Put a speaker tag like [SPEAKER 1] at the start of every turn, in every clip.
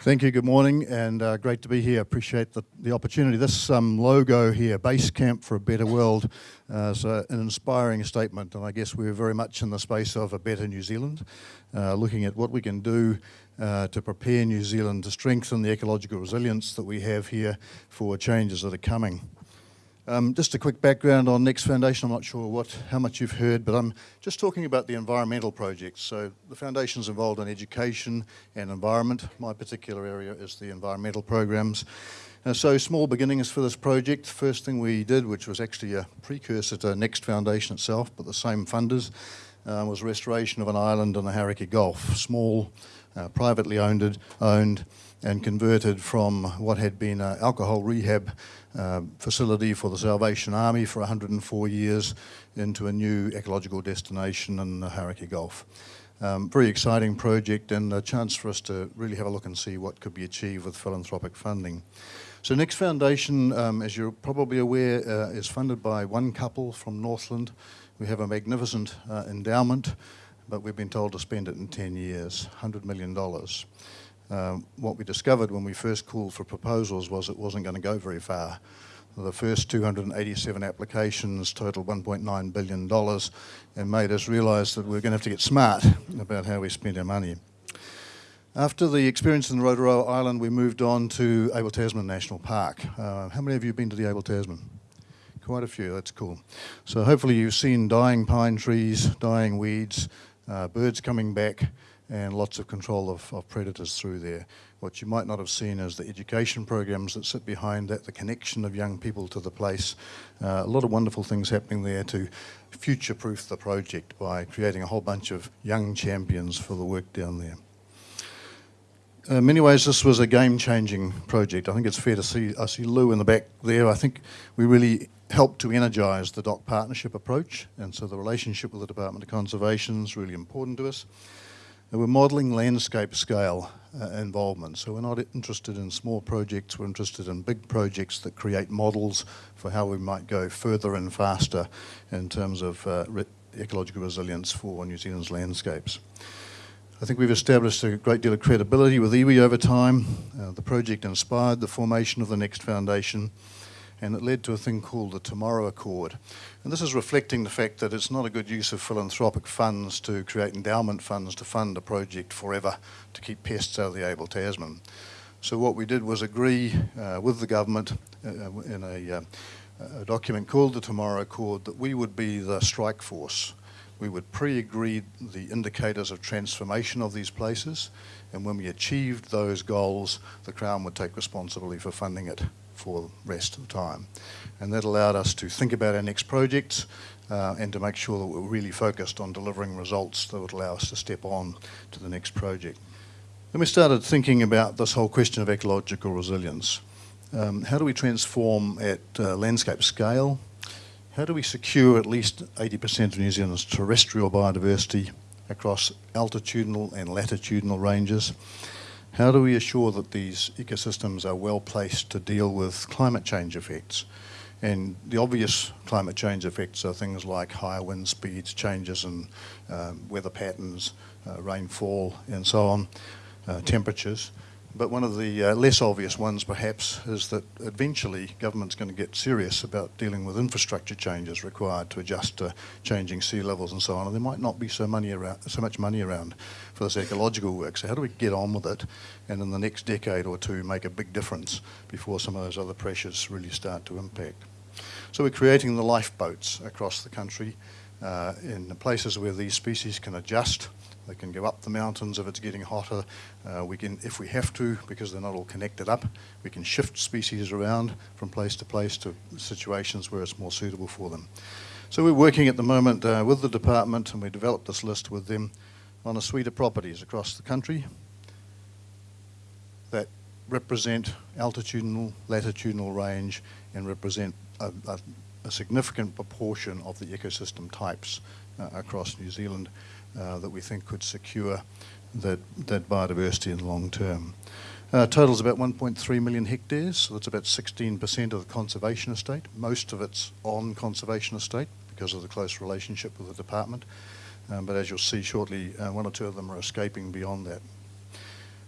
[SPEAKER 1] Thank you, good morning, and uh, great to be here. Appreciate the, the opportunity. This um, logo here, Base Camp for a Better World, uh, is an inspiring statement, and I guess we're very much in the space of a better New Zealand, uh, looking at what we can do uh, to prepare New Zealand to strengthen the ecological resilience that we have here for changes that are coming. Um, just a quick background on Next Foundation. I'm not sure what, how much you've heard, but I'm just talking about the environmental projects. So the foundation's involved in education and environment. My particular area is the environmental programs. Uh, so small beginnings for this project. First thing we did, which was actually a precursor to Next Foundation itself, but the same funders, uh, was restoration of an island in the Hauraki Gulf. Small, uh, privately owned, owned and converted from what had been an alcohol rehab uh, facility for the Salvation Army for 104 years into a new ecological destination in the Hauraki Gulf. Um, very exciting project and a chance for us to really have a look and see what could be achieved with philanthropic funding. So Next Foundation, um, as you're probably aware, uh, is funded by one couple from Northland. We have a magnificent uh, endowment, but we've been told to spend it in 10 years, $100 million. Um, what we discovered when we first called for proposals was it wasn't going to go very far. The first 287 applications totaled $1.9 billion and made us realise that we are going to have to get smart about how we spend our money. After the experience in the Rotoroa Island, we moved on to Abel Tasman National Park. Uh, how many of you have been to the Abel Tasman? Quite a few, that's cool. So hopefully you've seen dying pine trees, dying weeds, uh, birds coming back, and lots of control of, of, predators through there. What you might not have seen is the education programs that sit behind that, the connection of young people to the place. Uh, a lot of wonderful things happening there to future-proof the project by creating a whole bunch of young champions for the work down there. In many ways, this was a game-changing project. I think it's fair to see, I see Lou in the back there. I think we really helped to energise the DOC partnership approach, and so the relationship with the Department of Conservation is really important to us. And we're modelling landscape scale uh, involvement. So we're not interested in small projects, we're interested in big projects that create models for how we might go further and faster in terms of uh, re ecological resilience for New Zealand's landscapes. I think we've established a great deal of credibility with iwi over time. Uh, the project inspired the formation of the Next Foundation and it led to a thing called the Tomorrow Accord. And this is reflecting the fact that it's not a good use of philanthropic funds to create endowment funds to fund a project forever to keep pests out of the Abel Tasman. So what we did was agree uh, with the government uh, in a, uh, a document called the Tomorrow Accord that we would be the strike force we would pre-agree the indicators of transformation of these places and when we achieved those goals the Crown would take responsibility for funding it for the rest of the time. And that allowed us to think about our next projects uh, and to make sure that we're really focused on delivering results that would allow us to step on to the next project. Then we started thinking about this whole question of ecological resilience. Um, how do we transform at uh, landscape scale? How do we secure at least 80% of New Zealand's terrestrial biodiversity across altitudinal and latitudinal ranges? How do we assure that these ecosystems are well placed to deal with climate change effects? And the obvious climate change effects are things like higher wind speeds, changes in um, weather patterns, uh, rainfall, and so on, uh, temperatures. But one of the uh, less obvious ones, perhaps, is that eventually government's going to get serious about dealing with infrastructure changes required to adjust to changing sea levels and so on. And there might not be so, money around, so much money around for this ecological work. So how do we get on with it and in the next decade or two make a big difference before some of those other pressures really start to impact? So we're creating the lifeboats across the country uh, in places where these species can adjust they can go up the mountains if it's getting hotter. Uh, we can, if we have to, because they're not all connected up, we can shift species around from place to place to situations where it's more suitable for them. So we're working at the moment uh, with the department and we developed this list with them on a suite of properties across the country that represent altitudinal, latitudinal range and represent a, a, a significant proportion of the ecosystem types uh, across New Zealand uh, that we think could secure that, that biodiversity in the long term. Uh, total is about 1.3 million hectares, so that's about 16% of the conservation estate. Most of it's on conservation estate because of the close relationship with the department. Um, but as you'll see shortly, uh, one or two of them are escaping beyond that.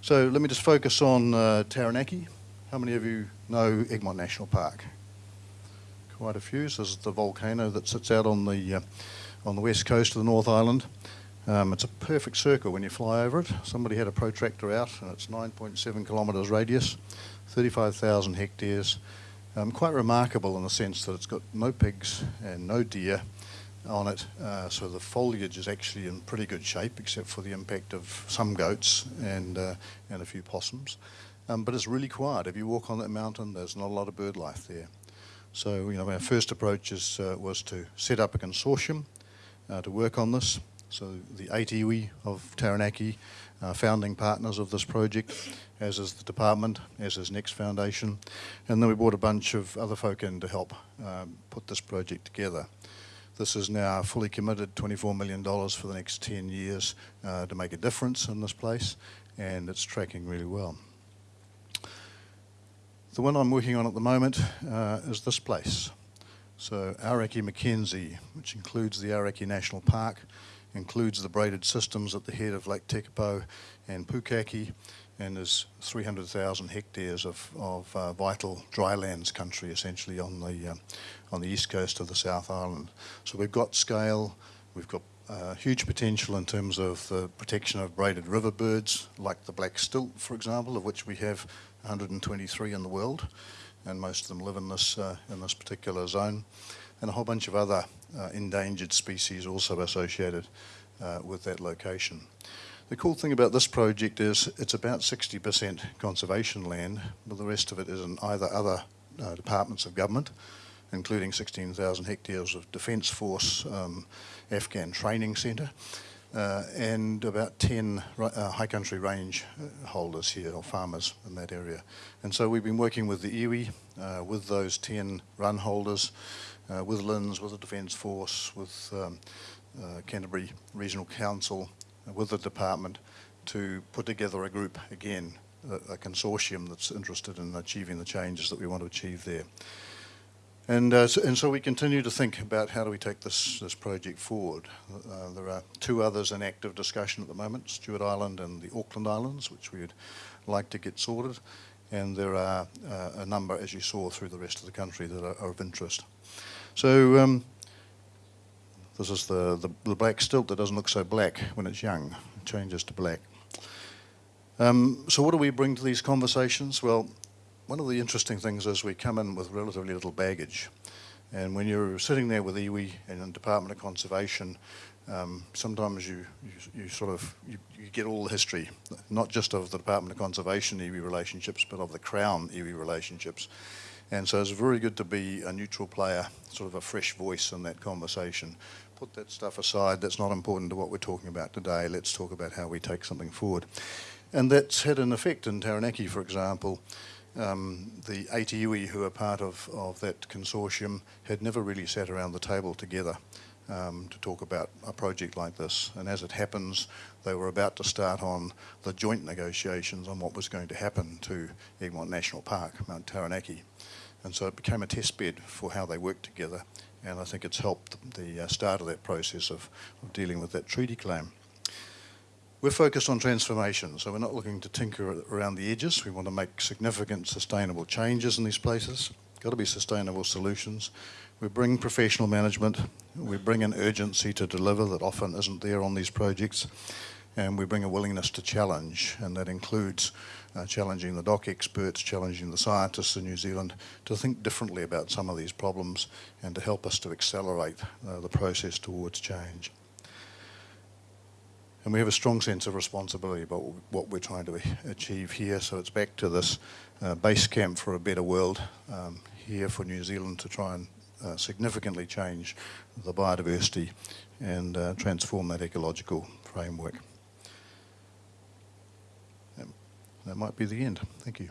[SPEAKER 1] So let me just focus on uh, Taranaki. How many of you know Egmont National Park? Quite a few. This is the volcano that sits out on the uh, on the west coast of the North Island. Um, it's a perfect circle when you fly over it. Somebody had a protractor out, and it's 9.7 kilometres radius, 35,000 hectares. Um, quite remarkable in the sense that it's got no pigs and no deer on it, uh, so the foliage is actually in pretty good shape, except for the impact of some goats and uh, and a few possums. Um, but it's really quiet. If you walk on that mountain, there's not a lot of bird life there. So you know, our first approach is, uh, was to set up a consortium uh, to work on this. So the iwi of Taranaki are founding partners of this project, as is the department, as is Next Foundation, and then we brought a bunch of other folk in to help um, put this project together. This is now fully committed, $24 million for the next 10 years uh, to make a difference in this place, and it's tracking really well. The one I'm working on at the moment uh, is this place. So Aoraki Mackenzie, which includes the Aoraki National Park, includes the braided systems at the head of Lake Tekapo and Pukaki, and is 300,000 hectares of, of uh, vital drylands country, essentially on the uh, on the east coast of the South Island. So we've got scale, we've got uh, huge potential in terms of the protection of braided river birds, like the black stilt, for example, of which we have 123 in the world, and most of them live in this uh, in this particular zone, and a whole bunch of other uh, endangered species also associated uh, with that location. The cool thing about this project is it's about 60% conservation land, but the rest of it is in either other uh, departments of government, including 16,000 hectares of Defence Force um, Afghan training centre, uh, and about 10 uh, high country range uh, holders here, or farmers in that area. And so we've been working with the iwi, uh, with those 10 run holders, uh, with LINZ, with the Defence Force, with um, uh, Canterbury Regional Council, with the department to put together a group again, a, a, consortium that's interested in achieving the changes that we want to achieve there. And, uh, so, and so we continue to think about how do we take this, this project forward. Uh, there are two others in active discussion at the moment, Stewart Island and the Auckland Islands, which we'd like to get sorted. And there are uh, a number, as you saw, through the rest of the country that are, are of interest. So um, this is the, the, the, black stilt that doesn't look so black when it's young. It changes to black. Um, so what do we bring to these conversations? Well, one of the interesting things is we come in with relatively little baggage. And when you're sitting there with iwi and the Department of Conservation, um, sometimes you, you, you, sort of you, you, get all the history, not just of the Department of Conservation iwi relationships, but of the Crown iwi relationships. And so it's very good to be a neutral player, sort of a fresh voice in that conversation. Put that stuff aside, that's not important to what we're talking about today. Let's talk about how we take something forward. And that's had an effect in Taranaki, for example. Um, the iwi who are part of, of that consortium had never really sat around the table together um, to talk about a project like this. And as it happens, they were about to start on the joint negotiations on what was going to happen to Egmont National Park, Mount Taranaki. And so it became a test bed for how they worked together. And I think it's helped the uh, start of that process of, of dealing with that treaty claim. We're focused on transformation, so we're not looking to tinker around the edges. We want to make significant sustainable changes in these places. Got to be sustainable solutions. We bring professional management. We bring an urgency to deliver that often isn't there on these projects. And we bring a willingness to challenge, and that includes uh, challenging the DOC experts, challenging the scientists in New Zealand to think differently about some of these problems and to help us to accelerate uh, the process towards change. And we have a strong sense of responsibility about what we're trying to achieve here. So it's back to this uh, base camp for a better world um, here for New Zealand to try and uh, significantly change the biodiversity and uh, transform that ecological framework. That might be the end. Thank you.